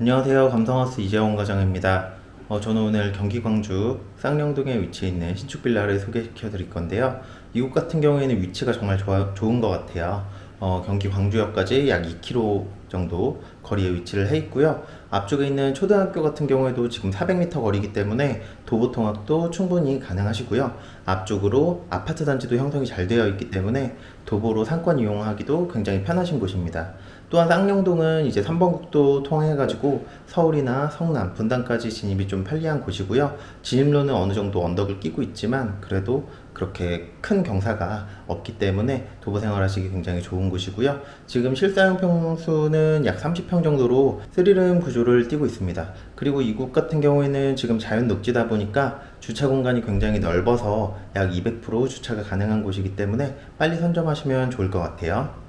안녕하세요. 감성하우스 이재원 과장입니다. 어, 저는 오늘 경기 광주 쌍용동에 위치해 있는 신축 빌라를 소개시켜 드릴 건데요. 이곳 같은 경우에는 위치가 정말 좋아, 좋은 것 같아요. 어, 경기 광주역까지 약 2km 정도 거리에 위치를 해 있고요. 앞쪽에 있는 초등학교 같은 경우에도 지금 400m 거리이기 때문에 도보 통학도 충분히 가능하시고요. 앞쪽으로 아파트 단지도 형성이 잘 되어 있기 때문에 도보로 상권 이용하기도 굉장히 편하신 곳입니다. 또한 쌍용동은 이제 3번 국도 통해 가지고 서울이나 성남, 분당까지 진입이 좀 편리한 곳이고요. 진입로는 어느 정도 언덕을 끼고 있지만 그래도 그렇게 큰 경사가 없기 때문에 도보 생활하시기 굉장히 좋은 곳이고요. 지금 실사용 평수는 약 30평 정도로 스리름 구조를 띠고 있습니다. 그리고 이곳 같은 경우에는 지금 자연 녹지다 보니까 주차 공간이 굉장히 넓어서 약 200% 주차가 가능한 곳이기 때문에 빨리 선점하시면 좋을 것 같아요.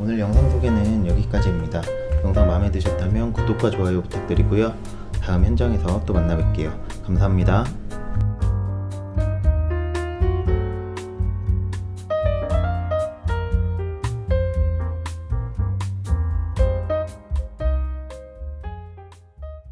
오늘 영상 소개는 여기까지입니다. 영상 마음에 드셨다면 구독과 좋아요 부탁드리고요. 다음 현장에서 또 만나 뵐게요. 감사합니다.